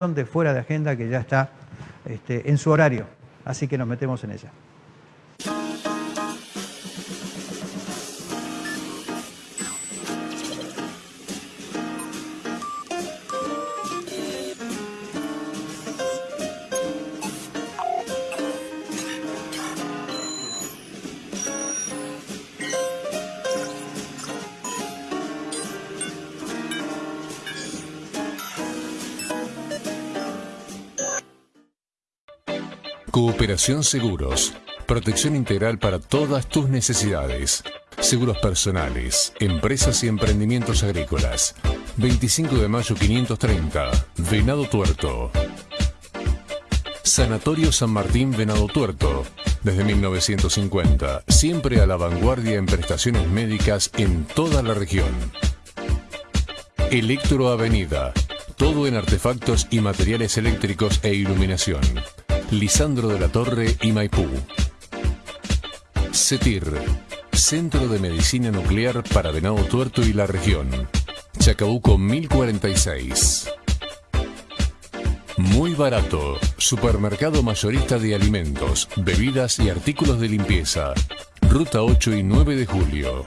de fuera de agenda que ya está este, en su horario, así que nos metemos en ella. Seguros. Protección integral para todas tus necesidades. Seguros personales, empresas y emprendimientos agrícolas. 25 de mayo 530, Venado Tuerto. Sanatorio San Martín Venado Tuerto. Desde 1950, siempre a la vanguardia en prestaciones médicas en toda la región. Electro Avenida. Todo en artefactos y materiales eléctricos e iluminación. Lisandro de la Torre y Maipú. CETIR, Centro de Medicina Nuclear para Venado Tuerto y la región. Chacabuco 1046. Muy barato. Supermercado mayorista de alimentos, bebidas y artículos de limpieza. Ruta 8 y 9 de julio.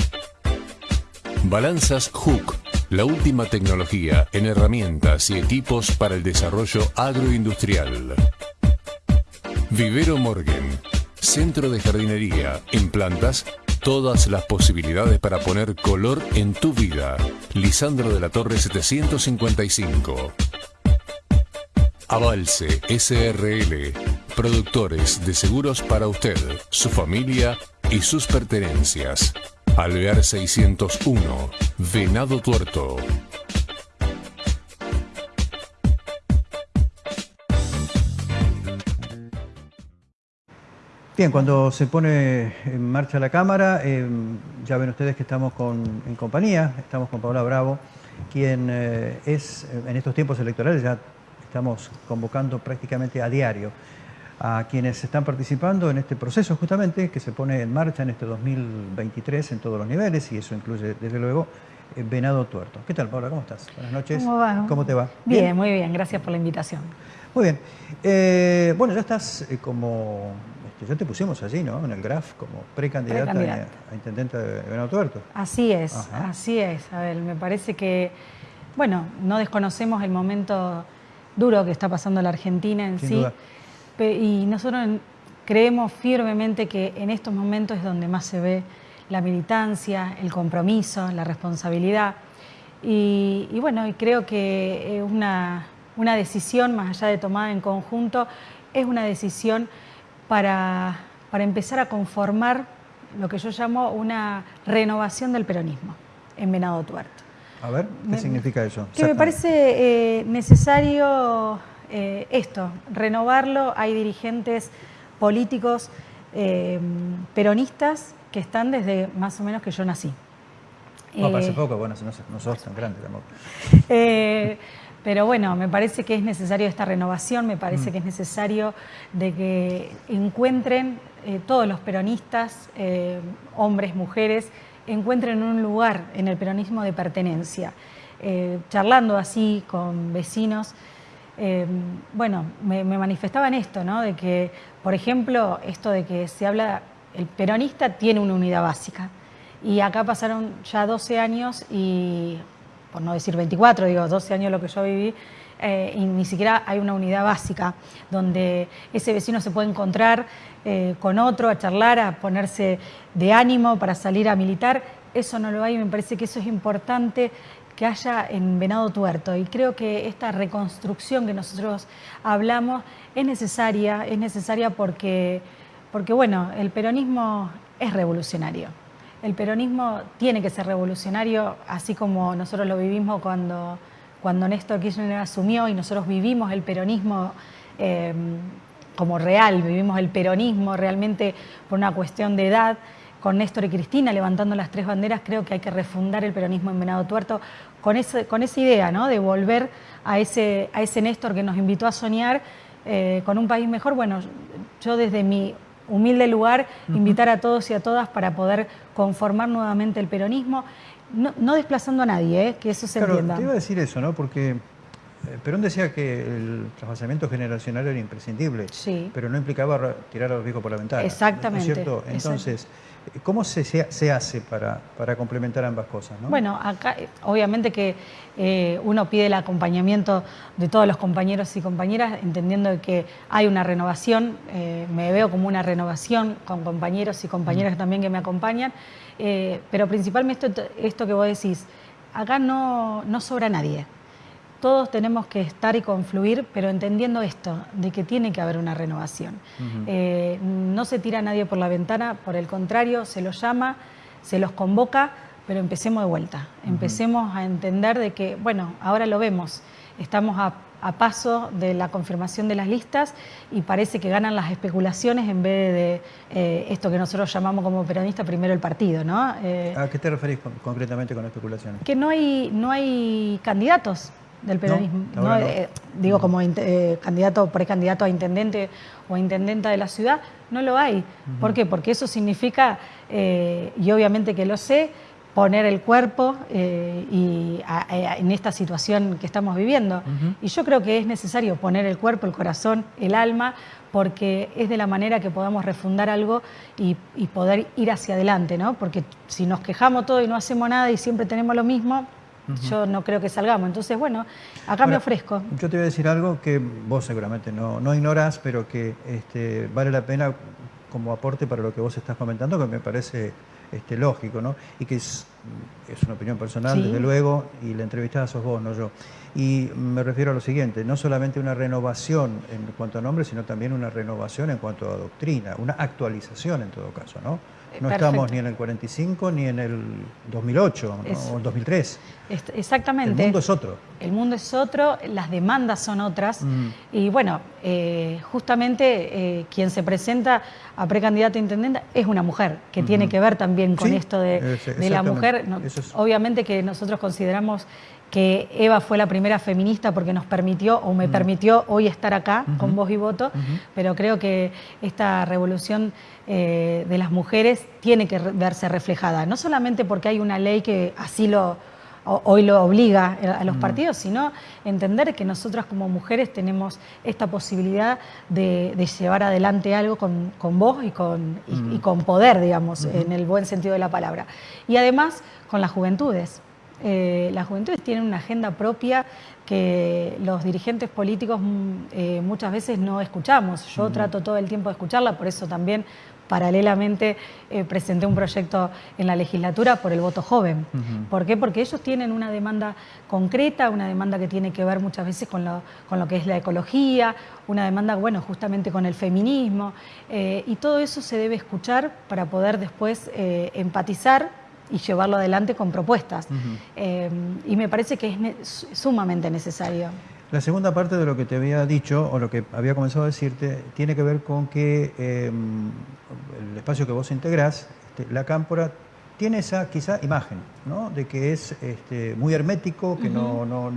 Balanzas Hook. La última tecnología en herramientas y equipos para el desarrollo agroindustrial. Vivero Morgan, centro de jardinería, en plantas, todas las posibilidades para poner color en tu vida. Lisandro de la Torre 755. Avalse SRL, productores de seguros para usted, su familia y sus pertenencias. Alvear 601, Venado Tuerto. Bien, cuando se pone en marcha la cámara, eh, ya ven ustedes que estamos en compañía, estamos con Paola Bravo, quien eh, es, eh, en estos tiempos electorales, ya estamos convocando prácticamente a diario a quienes están participando en este proceso justamente que se pone en marcha en este 2023 en todos los niveles y eso incluye desde luego Venado Tuerto. ¿Qué tal Paola? ¿Cómo estás? Buenas noches. ¿Cómo va? ¿Cómo te va? Bien, muy bien, gracias por la invitación. Muy bien. bueno, ya estás como ya te pusimos allí, ¿no? En el GRAF como precandidata, a, intendente de Venado Tuerto. Así es, así es. A ver, me parece que, bueno, no desconocemos el momento duro que está pasando la Argentina en sí. Y nosotros creemos firmemente que en estos momentos es donde más se ve la militancia, el compromiso, la responsabilidad. Y, bueno, y creo que una, una decisión, más allá de tomada en conjunto, es una decisión para, empezar a conformar lo que yo llamo una renovación del peronismo en Venado Tuerto. A ver, ¿qué significa eso? Que me parece eh, necesario eh, esto, renovarlo. Hay dirigentes políticos eh, peronistas que están desde más o menos que yo nací. No, parece poco, bueno, no, no sos tan grande tampoco. Pero bueno, me parece que es necesario esta renovación, me parece mm. que es necesario de que encuentren eh, todos los peronistas, eh, hombres, mujeres, encuentren un lugar en el peronismo de pertenencia. Eh, charlando así con vecinos, bueno, me, me, manifestaban esto, ¿no? De que, por ejemplo, esto de que se habla, el peronista tiene una unidad básica. Y acá pasaron ya 12 años y por no decir 24, digo 12 años lo que yo viví, eh, y ni siquiera hay una unidad básica donde ese vecino se puede encontrar eh, con otro, a charlar, a ponerse de ánimo para salir a militar. Eso no lo hay, me parece que eso es importante que haya en Venado Tuerto y creo que esta reconstrucción que nosotros hablamos es necesaria, es necesaria porque, porque bueno, el peronismo es revolucionario el peronismo tiene que ser revolucionario, así como nosotros lo vivimos cuando, cuando Néstor Kirchner asumió y nosotros vivimos el peronismo eh, como real, vivimos el peronismo realmente por una cuestión de edad, con Néstor y Cristina levantando las tres banderas, creo que hay que refundar el peronismo en Venado Tuerto con, con esa idea ¿no? de volver a ese, a ese Néstor que nos invitó a soñar eh, con un país mejor. Bueno, yo desde mi humilde lugar, invitar a todos y a todas para poder conformar nuevamente el peronismo, no, desplazando a nadie, ¿eh? que eso se claro, entienda. Te iba a decir eso, ¿no? Porque eh, Perón decía que el trasvasamiento generacional era imprescindible, sí. pero no implicaba tirar a los viejos por la ventana. Exactamente. ¿no es cierto? Entonces, ¿cómo se, se hace para, para, complementar ambas cosas? Bueno, acá obviamente que eh, uno pide el acompañamiento de todos los compañeros y compañeras, entendiendo que hay una renovación, eh, me veo como una renovación con compañeros y compañeras también que me acompañan, pero principalmente esto, esto que vos decís, acá no, no sobra nadie todos tenemos que estar y confluir, pero entendiendo esto, de que tiene que haber una renovación. Eh, no se tira a nadie por la ventana, por el contrario, se los llama, se los convoca, pero empecemos de vuelta. Empecemos a entender de que, bueno, ahora lo vemos, estamos a, paso de la confirmación de las listas y parece que ganan las especulaciones en vez de eh, esto que nosotros llamamos como peronista primero el partido, ¿no? Eh, ¿A qué te referís concretamente con especulaciones? Que no hay, no hay candidatos del peronismo. Eh, digo, como eh, candidato, precandidato a intendente o intendenta de la ciudad, no lo hay. ¿Por qué? Porque eso significa, eh, y obviamente que lo sé, poner el cuerpo y en esta situación que estamos viviendo. Y yo creo que es necesario poner el cuerpo, el corazón, el alma, porque es de la manera que podamos refundar algo y, y poder ir hacia adelante, ¿no? Porque si nos quejamos todo y no hacemos nada y siempre tenemos lo mismo, yo no creo que salgamos. Entonces, bueno, acá me ofrezco. Yo te voy a decir algo que vos seguramente no, no ignorás, pero que este, vale la pena como aporte para lo que vos estás comentando, que me parece este, lógico, ¿no? Y que es, es una opinión personal, desde luego, y la entrevistada sos vos, no yo. Y me refiero a lo siguiente, no solamente una renovación en cuanto a nombre, sino también una renovación en cuanto a doctrina, una actualización en todo caso, ¿no? No estamos ni en el 45 ni en el 2008 o el 2003. Exactamente. El mundo es otro. El mundo es otro, las demandas son otras. Mm. Y bueno, eh, justamente eh, quien se presenta a precandidato a intendente es una mujer, que tiene que ver también con esto de, la mujer. Obviamente que nosotros consideramos que Eva fue la primera feminista porque nos permitió o me permitió hoy estar acá con voz y voto, pero creo que esta revolución eh, de las mujeres tiene que verse reflejada, no solamente porque hay una ley que así lo hoy lo obliga a los partidos, sino entender que nosotras como mujeres tenemos esta posibilidad de, llevar adelante algo con, voz y con, y, con poder, digamos, en el buen sentido de la palabra. Y además con las juventudes. Eh, las juventudes tienen una agenda propia que los dirigentes políticos mm, eh, muchas veces no escuchamos. Yo trato todo el tiempo de escucharla, por eso también paralelamente eh, presenté un proyecto en la legislatura por el voto joven. ¿Por qué? Porque ellos tienen una demanda concreta, una demanda que tiene que ver muchas veces con lo, con lo que es la ecología, una demanda, bueno, justamente con el feminismo, y todo eso se debe escuchar para poder después empatizar y llevarlo adelante con propuestas. Eh, y me parece que es sumamente necesario. La segunda parte de lo que te había dicho, o lo que había comenzado a decirte, tiene que ver con que em, el espacio que vos integrás, este, la cámpora, tiene esa quizá imagen, ¿no? De que es este, muy hermético, que no, no,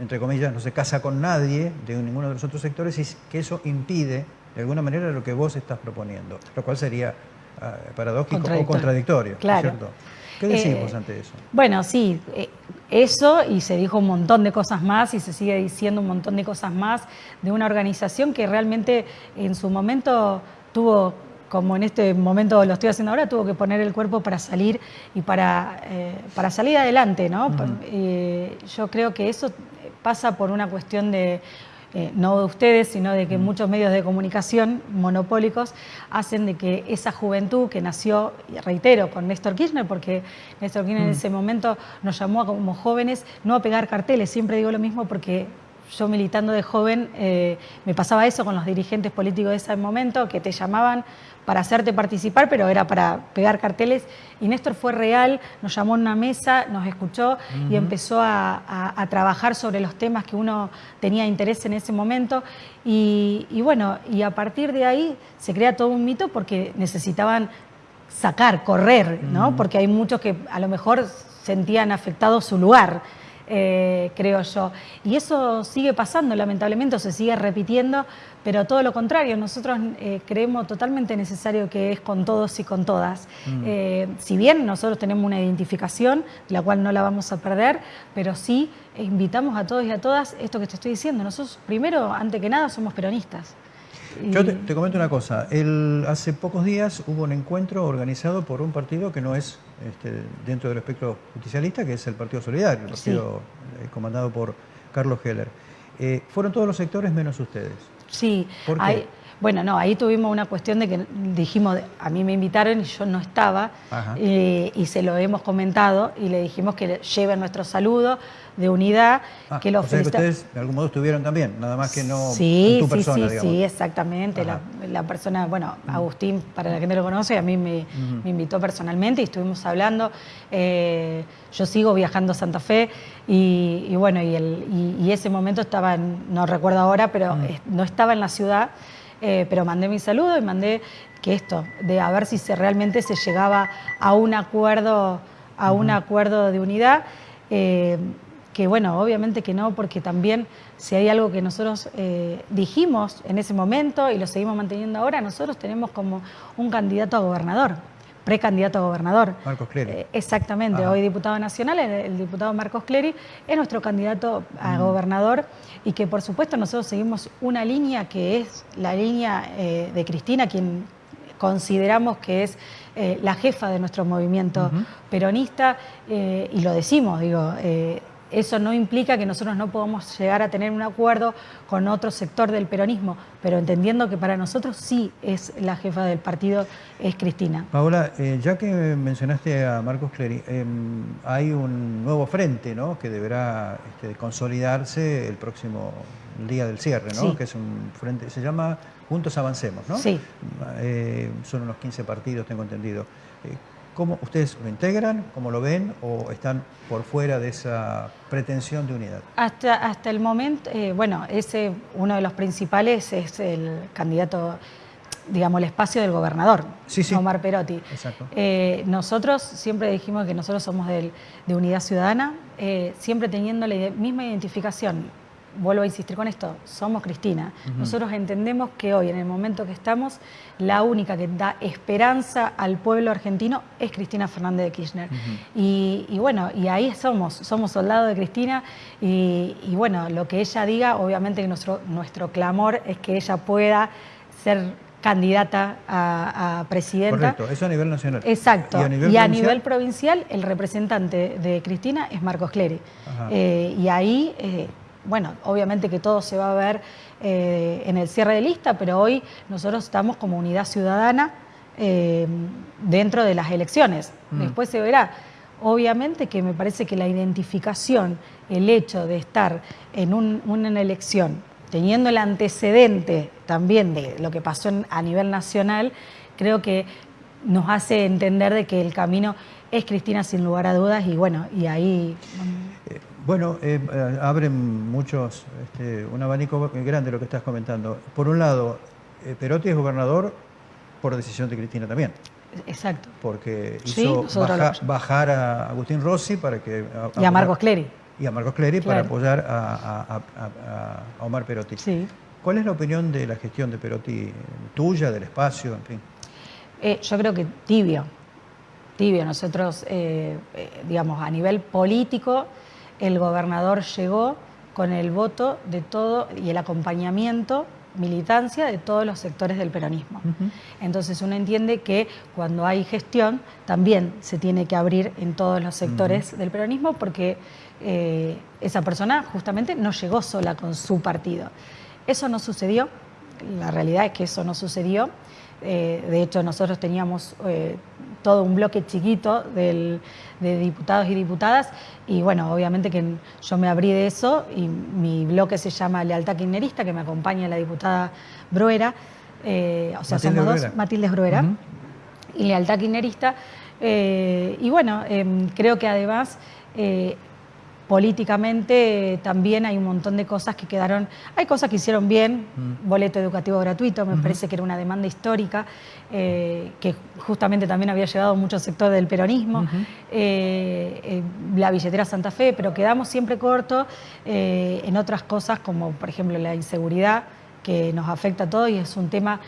entre comillas, no se casa con nadie de ninguno de los otros sectores y que eso impide, de alguna manera, lo que vos estás proponiendo, lo cual sería ah, paradójico o contradictorio, claro. ¿cierto? ¿Qué decimos eh, ante eso? Bueno, sí, eh, eso y se dijo un montón de cosas más y se sigue diciendo un montón de cosas más de una organización que realmente en su momento tuvo como en este momento lo estoy haciendo ahora, tuvo que poner el cuerpo para salir y para, eh, para salir adelante, ¿no? yo creo que eso pasa por una cuestión de eh, no de ustedes, sino de que mm. muchos medios de comunicación monopólicos hacen de que esa juventud que nació, reitero, con Néstor Kirchner, porque Néstor Kirchner en mm. ese momento nos llamó como jóvenes no a pegar carteles, siempre digo lo mismo porque yo militando de joven eh, me pasaba eso con los dirigentes políticos de ese momento, que te llamaban para hacerte participar, pero era para pegar carteles. Y Néstor fue real, nos llamó a una mesa, nos escuchó y empezó a, trabajar sobre los temas que uno tenía interés en ese momento. Y, bueno, y a partir de ahí se crea todo un mito porque necesitaban sacar, correr, ¿no? Porque hay muchos que a lo mejor sentían afectado su lugar. Eh, creo yo. Y eso sigue pasando, lamentablemente, se sigue repitiendo, pero todo lo contrario, nosotros eh, creemos totalmente necesario que es con todos y con todas. Mm. Eh, si bien nosotros tenemos una identificación, la cual no la vamos a perder, pero sí invitamos a todos y a todas esto que te estoy diciendo. Nosotros, primero, antes que nada, somos peronistas. Yo te, comento una cosa. El, hace pocos días hubo un encuentro organizado por un partido que no es este, dentro del espectro justicialista, que es el Partido Solidario, el partido eh, comandado por Carlos Heller. Eh, fueron todos los sectores menos ustedes. Sí. bueno, no, ahí tuvimos una cuestión de que dijimos, a mí me invitaron y yo no estaba, eh, y se lo hemos comentado y le dijimos que lleven nuestro saludo de unidad. Ah, que lo o sea que ustedes de algún modo estuvieron también, nada más que no sí, tu persona, Sí, sí, sí, exactamente. La, persona, bueno, Agustín, para la que no lo conoce, a mí me, invitó personalmente y estuvimos hablando. Eh, yo sigo viajando a Santa Fe y, bueno, y, el, y, ese momento estaba, no recuerdo ahora, pero no estaba en la ciudad, eh, pero mandé mi saludo y mandé que esto, de a ver si se, realmente se llegaba a un acuerdo, a un acuerdo de unidad. Eh, que bueno, obviamente que no, porque también si hay algo que nosotros eh, dijimos en ese momento y lo seguimos manteniendo ahora, nosotros tenemos como un candidato a gobernador, precandidato a gobernador. Marcos Clery. Eh, exactamente, hoy diputado nacional, el, diputado Marcos Clery es nuestro candidato a mm. gobernador y que por supuesto nosotros seguimos una línea que es la línea eh, de Cristina, quien consideramos que es la jefa de nuestro movimiento peronista y lo decimos, digo, eso no implica que nosotros no podamos llegar a tener un acuerdo con otro sector del peronismo, pero entendiendo que para nosotros sí es la jefa del partido, es Cristina. Paola, eh, ya que mencionaste a Marcos Clery, em, hay un nuevo frente ¿no? que deberá este, consolidarse el próximo día del cierre, ¿no? que es un frente, se llama Juntos Avancemos, ¿no? Sí. Eh, son unos 15 partidos, tengo entendido. ¿Cómo ustedes lo integran? ¿Cómo lo ven? ¿O están por fuera de esa pretensión de unidad? Hasta, hasta el momento, eh, bueno, ese uno de los principales es el candidato, digamos, el espacio del gobernador, Omar Perotti. Exacto. Eh, nosotros siempre dijimos que nosotros somos de Unidad Ciudadana, eh, siempre teniendo la misma identificación vuelvo a insistir con esto, somos Cristina. Nosotros entendemos que hoy, en el momento que estamos, la única que da esperanza al pueblo argentino es Cristina Fernández de Kirchner. y, bueno, y ahí somos, somos soldados de Cristina y, bueno, lo que ella diga, obviamente nuestro, nuestro clamor es que ella pueda ser candidata a, presidenta. Correcto, eso a nivel nacional. Exacto. Y a nivel, provincial? el representante de Cristina es Marcos Clery. Eh, y ahí... Eh, bueno, obviamente que todo se va a ver eh, en el cierre de lista, pero hoy nosotros estamos como unidad ciudadana eh, dentro de las elecciones. Mm. Después se verá. Obviamente que me parece que la identificación, el hecho de estar en una elección, teniendo el antecedente también de lo que pasó a nivel nacional, creo que nos hace entender de que el camino es Cristina sin lugar a dudas y bueno, y ahí... Eh, bueno, eh, eh, abren muchos, este, un abanico grande lo que estás comentando. Por un lado, eh, Perotti es gobernador por decisión de Cristina también. Exacto. Porque hizo bajar a Agustín Rossi para que... y a Marcos Clery. Y a Marcos Clery para apoyar a, Omar Perotti. Sí. ¿Cuál es la opinión de la gestión de Perotti, tuya, del espacio, en fin? yo creo que tibio, tibio. Nosotros, digamos, a nivel político el gobernador llegó con el voto de todo y el acompañamiento, militancia de todos los sectores del peronismo. Entonces uno entiende que cuando hay gestión también se tiene que abrir en todos los sectores del peronismo porque eh, esa persona justamente no llegó sola con su partido. Eso no sucedió, la realidad es que eso no sucedió. Eh, de hecho, nosotros teníamos eh, todo un bloque chiquito de diputados y diputadas. Y bueno, obviamente que yo me abrí de eso y mi bloque se llama Lealtad Kirchnerista, que me acompaña la diputada Bruera, eh, o sea, somos dos, Matilde Bruera y Lealtad Kirchnerista. y bueno, em, creo que además políticamente también hay un montón de cosas que quedaron, hay cosas que hicieron bien, mm. boleto educativo gratuito, me parece que era una demanda histórica, eh, que justamente también había llegado mucho sector del peronismo, eh, eh, la billetera Santa Fe, pero quedamos siempre cortos en otras cosas como por ejemplo la inseguridad, que nos afecta a todos y es un tema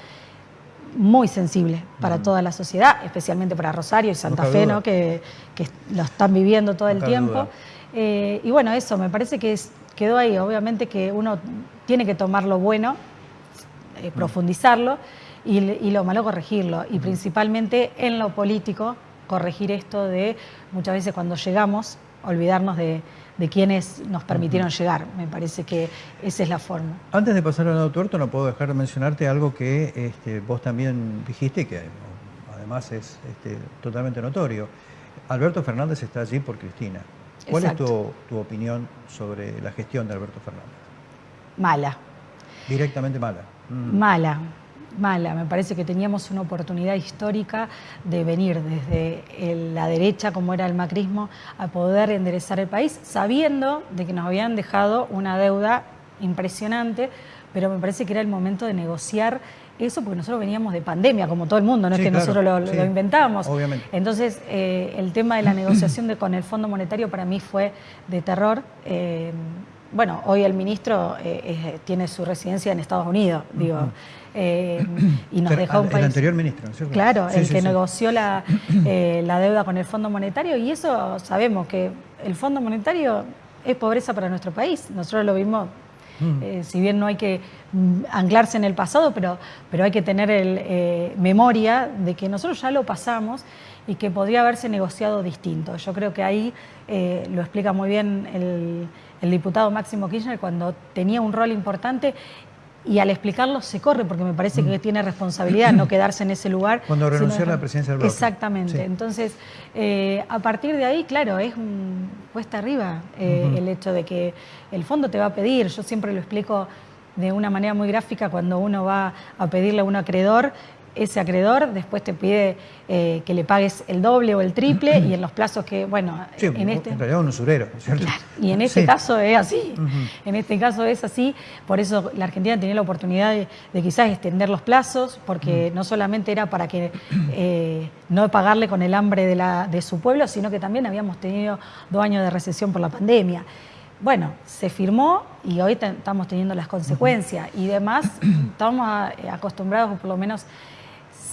muy sensible para mm. toda la sociedad, especialmente para Rosario y Santa Fe, ¿no? que, lo están viviendo todo el tiempo. Eh, y bueno, eso, me parece que quedó ahí. Obviamente que uno tiene que tomar lo bueno, eh, profundizarlo, y, lo malo corregirlo. Y principalmente en lo político, corregir esto de muchas veces cuando llegamos, olvidarnos de, quienes nos permitieron llegar. Me parece que esa es la forma. Antes de pasar al lado tuerto, no puedo dejar de mencionarte algo que este, vos también dijiste, que además es este, totalmente notorio. Alberto Fernández está allí por Cristina. ¿Cuál es tu, opinión sobre la gestión de Alberto Fernández? Mala. Directamente mala. Mm. Mala, mala. Me parece que teníamos una oportunidad histórica de venir desde la derecha, como era el macrismo, a poder enderezar el país, sabiendo de que nos habían dejado una deuda impresionante, pero me parece que era el momento de negociar eso porque nosotros veníamos de pandemia, como todo el mundo, no es que nosotros lo, inventábamos. Entonces, eh, el tema de la negociación de, con el Fondo Monetario para mí fue de terror. Eh, bueno, hoy el ministro eh, tiene su residencia en Estados Unidos, digo, y nos dejó un país... El anterior ministro, ¿no? Claro, el que negoció la, la deuda con el Fondo Monetario, y eso sabemos que el Fondo Monetario es pobreza para nuestro país. Nosotros lo vimos Mm. Eh, si bien no hay que mm, anclarse en el pasado, pero, pero hay que tener el, eh, memoria de que nosotros ya lo pasamos y que podría haberse negociado distinto. Yo creo que ahí eh, lo explica muy bien el, el diputado Máximo Kirchner cuando tenía un rol importante y al explicarlo se corre porque me parece que mm. tiene responsabilidad no quedarse en ese lugar. Cuando renunció a la presidencia del bloque. Exactamente. Entonces, eh, a partir de ahí, claro, es cuesta arriba eh, el hecho de que el fondo te va a pedir. Yo siempre lo explico de una manera muy gráfica cuando uno va a pedirle a un acreedor ese acreedor después te pide eh, que le pagues el doble o el triple y en los plazos que, bueno, en este... En realidad un usurero, ¿cierto? y en este caso es así, en este caso es así, por eso la Argentina tenía la oportunidad de, quizás extender los plazos, porque no solamente era para que eh, no pagarle con el hambre de, la, de su pueblo, sino que también habíamos tenido dos años de recesión por la pandemia. Bueno, se firmó y hoy estamos teniendo las consecuencias y demás, estamos eh, acostumbrados, por lo menos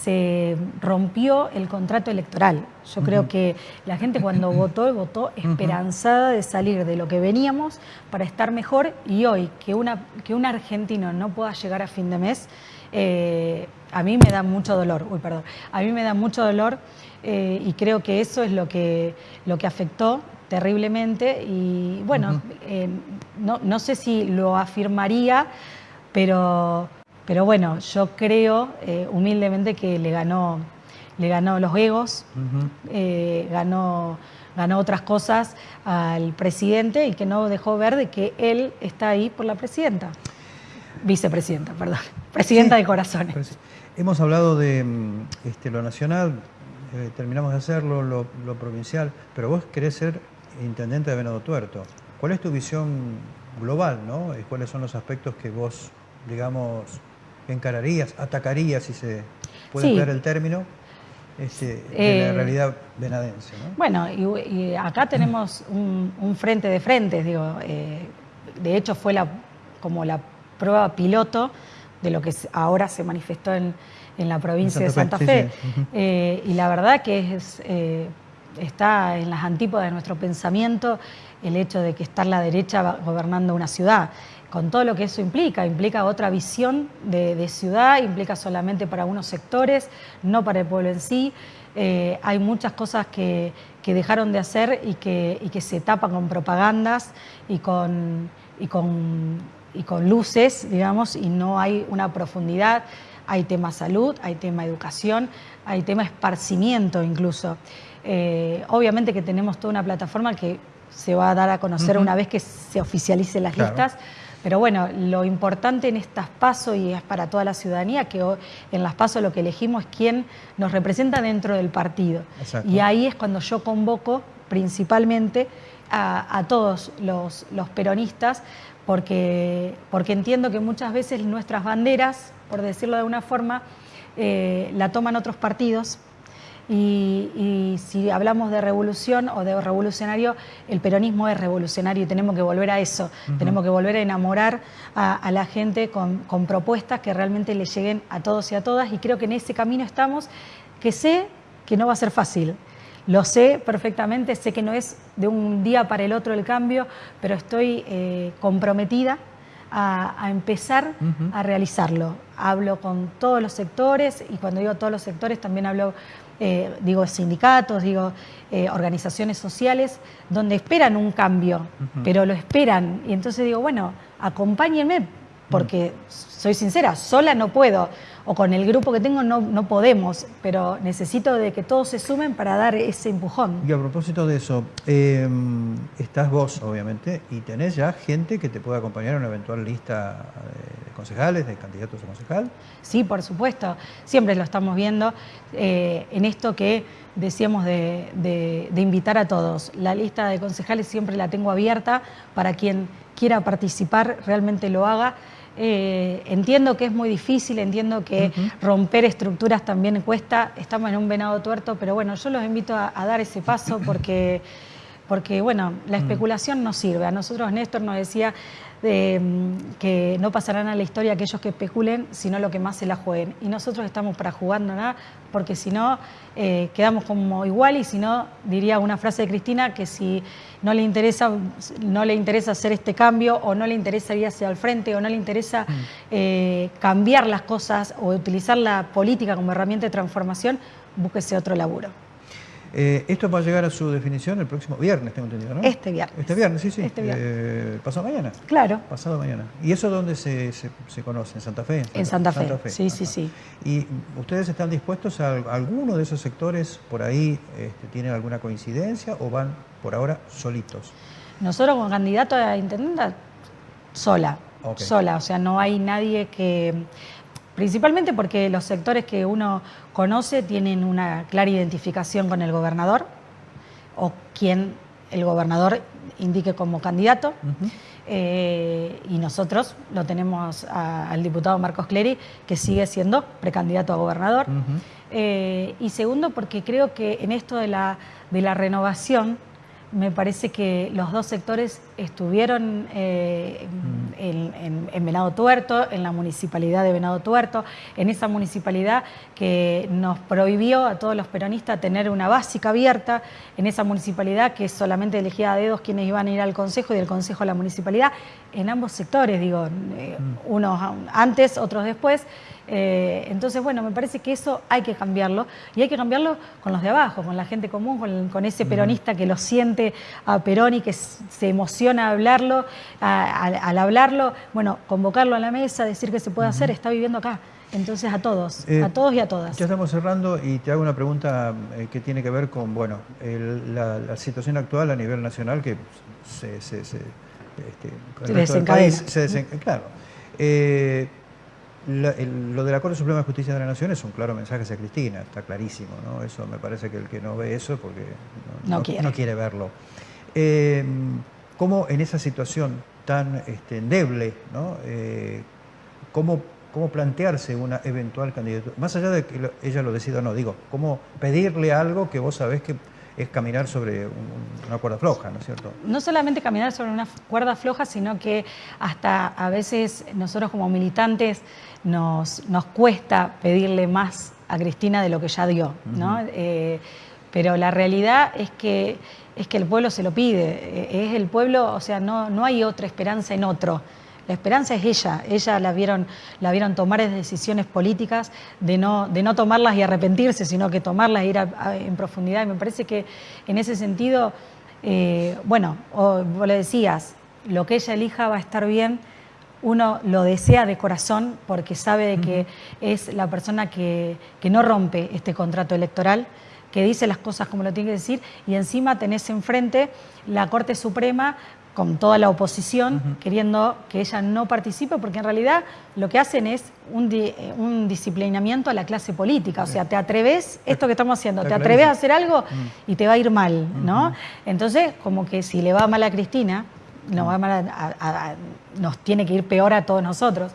se rompió el contrato electoral. Yo creo que la gente cuando votó, votó esperanzada de salir de lo que veníamos para estar mejor y hoy que, una, que un argentino no pueda llegar a fin de mes, eh, a mí me da mucho dolor, uy, perdón, a mí me da mucho dolor eh, y creo que eso es lo que, lo que afectó terriblemente y bueno, eh, no, no sé si lo afirmaría, pero pero bueno, yo creo eh, humildemente que le ganó, le ganó los egos, eh, ganó, ganó otras cosas al presidente y que no dejó ver de que él está ahí por la presidenta. Vicepresidenta, perdón. Presidenta de corazones. Hemos hablado de mm, este, lo nacional, eh, terminamos de hacerlo, lo, lo, provincial, pero vos querés ser intendente de Venado Tuerto. ¿Cuál es tu visión global, no? ¿Cuáles son los aspectos que vos, digamos, encararías, atacarías, si se puede dar el término, este, de la eh, realidad venadense. Bueno, y, acá tenemos un, frente de frentes, digo, eh, de hecho fue la, como la prueba piloto de lo que ahora se manifestó en, la provincia de Santa Fe. Eh, y la verdad que es, está en las antípodas de nuestro pensamiento el hecho de que está la derecha gobernando una ciudad con todo lo que eso implica. Implica otra visión de, ciudad, implica solamente para unos sectores, no para el pueblo en sí. Eh, hay muchas cosas que, dejaron de hacer y que, que, se tapan con propagandas y con, y con, y con luces, digamos, y no hay una profundidad. Hay tema salud, hay tema educación, hay tema esparcimiento incluso. Eh, obviamente que tenemos toda una plataforma que se va a dar a conocer una vez que se oficialicen las listas pero bueno, lo importante en estas pasos, y es para toda la ciudadanía, que en las pasos lo que elegimos es quién nos representa dentro del partido. Y ahí es cuando yo convoco principalmente a, todos los, peronistas porque, porque entiendo que muchas veces nuestras banderas, por decirlo de alguna forma, eh, la toman otros partidos y, si hablamos de revolución o de revolucionario, el peronismo es revolucionario y tenemos que volver a eso. Tenemos que volver a enamorar a, la gente con, propuestas que realmente le lleguen a todos y a todas. Y creo que en ese camino estamos, que sé que no va a ser fácil. Lo sé perfectamente, sé que no es de un día para el otro el cambio, pero estoy eh, comprometida a, empezar a realizarlo. Hablo con todos los sectores y cuando digo todos los sectores también hablo eh, digo sindicatos, digo eh, organizaciones sociales, donde esperan un cambio, pero lo esperan. Y entonces digo, bueno, acompáñenme, porque soy sincera, sola no puedo o con el grupo que tengo no, no podemos, pero necesito de que todos se sumen para dar ese empujón. Y a propósito de eso, em, estás vos, obviamente, y tenés ya gente que te puede acompañar en una eventual lista de concejales, de candidatos a concejal. Sí, por supuesto, siempre lo estamos viendo eh, en esto que decíamos de, de invitar a todos. La lista de concejales siempre la tengo abierta para quien quiera participar, realmente lo haga. Eh, entiendo que es muy difícil, entiendo que romper estructuras también cuesta, estamos en un venado tuerto, pero bueno, yo los invito a, dar ese paso porque, porque, bueno, la especulación no sirve. A nosotros Néstor nos decía, Mm, que no pasarán a la historia aquellos que especulen, sino lo que más se la jueguen. Y nosotros estamos para jugándola, porque si no, eh, quedamos como igual y si no, diría una frase de Cristina, que si no le interesa, no le interesa hacer este cambio o no le interesa ir hacia el frente o no le interesa mm. eh, cambiar las cosas o utilizar la política como herramienta de transformación, búsquese otro laburo. Eh, esto va a llegar a su definición el próximo viernes, tengo entendido, ¿no? Este viernes. Este viernes, sí, sí. Este viernes. Eh, ¿Pasado mañana? Claro. Pasado mañana. ¿Y eso dónde se, conoce? ¿En Santa Fe? En Santa, Fe. sí, sí, sí. ¿Y ustedes están dispuestos a, alguno de esos sectores por ahí este, tienen alguna coincidencia o van por ahora solitos? Nosotros como candidato a intendente, sola. Sola, o sea, no hay nadie que Principalmente porque los sectores que uno conoce tienen una clara identificación con el gobernador o quien el gobernador indique como candidato. Eh, y nosotros lo tenemos al diputado Marcos Clery, que sigue siendo precandidato a gobernador. Eh, y segundo, porque creo que en esto de la, de la renovación, me parece que los dos sectores estuvieron eh, en, Venado Tuerto, en la municipalidad de Venado Tuerto, en esa municipalidad que nos prohibió a todos los peronistas tener una básica abierta, en esa municipalidad que solamente elegía a dedos quienes iban a ir al consejo y del consejo a la municipalidad, en ambos sectores, digo, eh, mm. unos antes, otros después. Eh, entonces, bueno, me parece que eso hay que cambiarlo y hay que cambiarlo con los de abajo, con la gente común, con, ese peronista que lo siente a Perón y que se emociona hablarlo, al hablarlo, bueno, convocarlo a la mesa, decir que se puede hacer, está viviendo acá. Entonces a todos, eh, a todos y a todas. Ya estamos cerrando y te hago una pregunta eh, que tiene que ver con, bueno, la, situación actual a nivel nacional que se, se, se, este, claro lo del Acuerdo Supremo de Justicia de la Nación es un claro mensaje hacia Cristina, está clarísimo, ¿no? Eso me parece que el que no ve eso porque no, quiere. verlo. Eh, ¿Cómo en esa situación tan este, endeble, ¿no? Eh, ¿cómo, ¿cómo, plantearse una eventual candidatura? Más allá de que ella lo decida o no, digo, ¿cómo pedirle algo que vos sabés que es caminar sobre una cuerda floja, ¿no es cierto? No solamente caminar sobre una cuerda floja, sino que hasta a veces nosotros como militantes nos, nos cuesta pedirle más a Cristina de lo que ya dio, ¿no? Eh, pero la realidad es que, es que el pueblo se lo pide, eh, es el pueblo, o sea, no, no hay otra esperanza en otro. La esperanza es ella, ella la vieron, la vieron tomar decisiones políticas de no, de no tomarlas y arrepentirse, sino que tomarlas e ir en profundidad. Y me parece que en ese sentido, eh, bueno, vos le decías, lo que ella elija va a estar bien, uno lo desea de corazón porque sabe de que es la persona que, que no rompe este contrato electoral que dice las cosas como lo tiene que decir, y encima tenés enfrente la Corte Suprema con toda la oposición, queriendo que ella no participe, porque en realidad lo que hacen es un, un disciplinamiento a la clase política. O sea, te atreves, esto que estamos haciendo, te atreves a hacer algo y te va a ir mal, ¿no? Entonces, como que si le va mal a Cristina, nos, va mal nos tiene que ir peor a todos nosotros.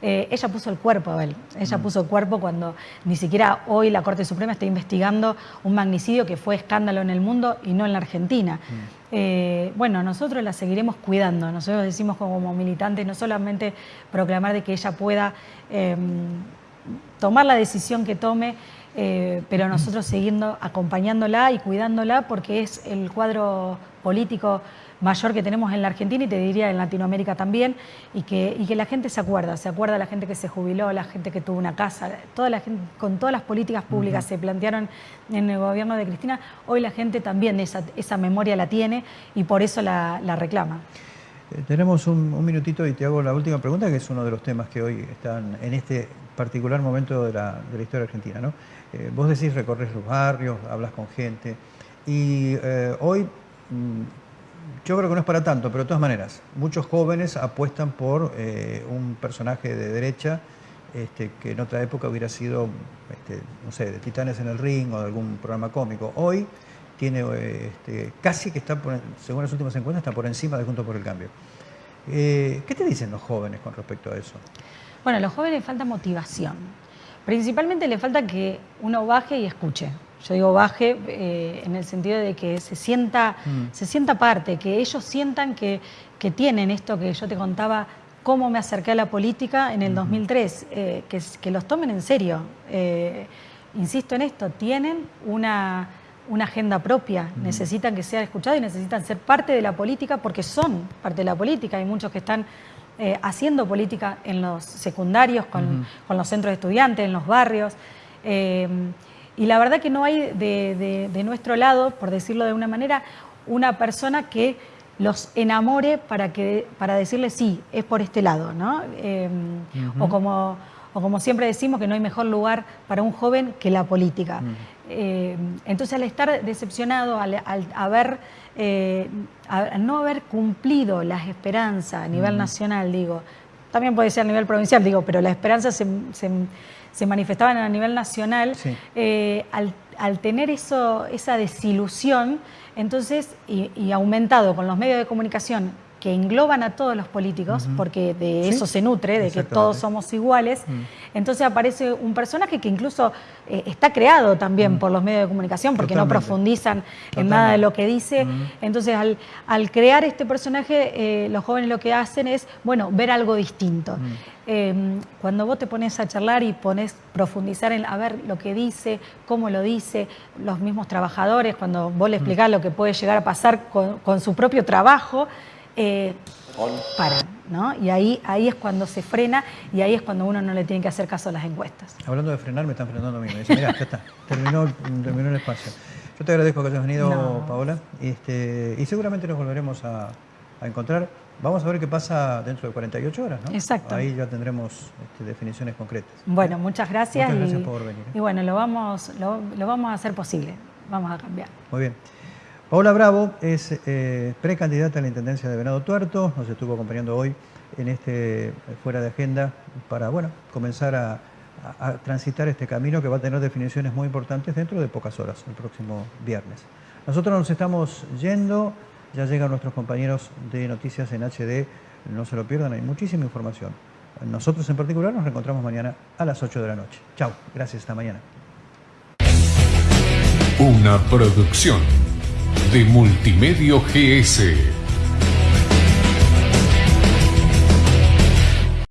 Eh, ella puso el cuerpo, Abel. Ella mm. puso el cuerpo cuando ni siquiera hoy la Corte Suprema está investigando un magnicidio que fue escándalo en el mundo y no en la Argentina. Mm. Eh, bueno, nosotros la seguiremos cuidando. Nosotros decimos como militantes no solamente proclamar de que ella pueda em, tomar la decisión que tome, eh, pero mm. nosotros siguiendo acompañándola y cuidándola porque es el cuadro político mayor que tenemos en la Argentina y te diría en Latinoamérica también, y que, y que la gente se acuerda, se acuerda la gente que se jubiló, la gente que tuvo una casa, toda la gente, con todas las políticas públicas se plantearon en el gobierno de Cristina, hoy la gente también esa, esa memoria la tiene y por eso la, reclama. Eh, tenemos un, minutito y te hago la última pregunta, que es uno de los temas que hoy están en este particular momento de la, historia argentina. ¿no? Eh, vos decís recorres los barrios, hablas con gente, y eh, hoy mm, yo creo que no es para tanto, pero de todas maneras, muchos jóvenes apuestan por eh, un personaje de derecha este, que en otra época hubiera sido, este, no sé, de Titanes en el Ring o de algún programa cómico. Hoy tiene este, casi que está, por, según las últimas encuestas, está por encima de Juntos por el Cambio. Eh, ¿Qué te dicen los jóvenes con respecto a eso? Bueno, a los jóvenes falta motivación. Principalmente le falta que uno baje y escuche. Yo digo baje eh, en el sentido de que se sienta, mm. se sienta parte, que ellos sientan que, tienen esto que yo te contaba, cómo me acerqué a la política en el 2003, eh, que, que, los tomen en serio. Eh, insisto en esto, tienen una, una agenda propia, mm. necesitan que sea escuchado y necesitan ser parte de la política porque son parte de la política. Hay muchos que están haciendo política en los secundarios, con, los centros de estudiantes, en los barrios. Y la verdad que no hay de, nuestro lado, por decirlo de una manera, una persona que los enamore para, que, para decirle sí, es por este lado, ¿no? Em, o, como, o como siempre decimos que no hay mejor lugar para un joven que la política. Em, entonces al estar decepcionado, al, haber, eh, no haber cumplido las esperanzas a nivel nacional, digo, también puede ser a nivel provincial, digo, pero la esperanza se se manifestaban a nivel nacional, eh, al, tener eso, esa desilusión, entonces, y, aumentado con los medios de comunicación que engloban a todos los políticos, porque de eso se nutre, de que todos somos iguales, mm. entonces aparece un personaje que incluso eh, está creado también mm. por los medios de comunicación, porque no profundizan en nada de lo que dice. Mm. Entonces, al, crear este personaje, eh, los jóvenes lo que hacen es, bueno, ver algo distinto. Em, cuando vos te pones a charlar y pones profundizar en a ver lo que dice, cómo lo dice, los mismos trabajadores, cuando vos le explicás lo que puede llegar a pasar con su propio trabajo, eh, paran, ¿no? Y ahí, ahí es cuando se frena y ahí es cuando uno no le tiene que hacer caso a las encuestas. Hablando de frenar, me están frenando a mí. Me dicen, mira, ya está, terminó, terminó el espacio. Yo te agradezco que hayas venido, Paola, este, y seguramente nos volveremos a, encontrar. Vamos a ver qué pasa dentro de 48 horas, ¿no? Exacto. Ahí ya tendremos este, definiciones concretas. Bueno, muchas gracias. Muchas gracias por venir. ¿eh? Y bueno, lo vamos, lo, lo vamos a hacer posible. Vamos a cambiar. Muy bien. Paula Bravo es eh, precandidata a la Intendencia de Venado Tuerto, nos estuvo acompañando hoy en este Fuera de Agenda para bueno, comenzar a, transitar este camino que va a tener definiciones muy importantes dentro de pocas horas, el próximo viernes. Nosotros nos estamos yendo, ya llegan nuestros compañeros de Noticias en HD, no se lo pierdan, hay muchísima información. Nosotros en particular nos reencontramos mañana a las 8 de la noche. Chao, gracias, hasta mañana. Una producción de Multimedio GS.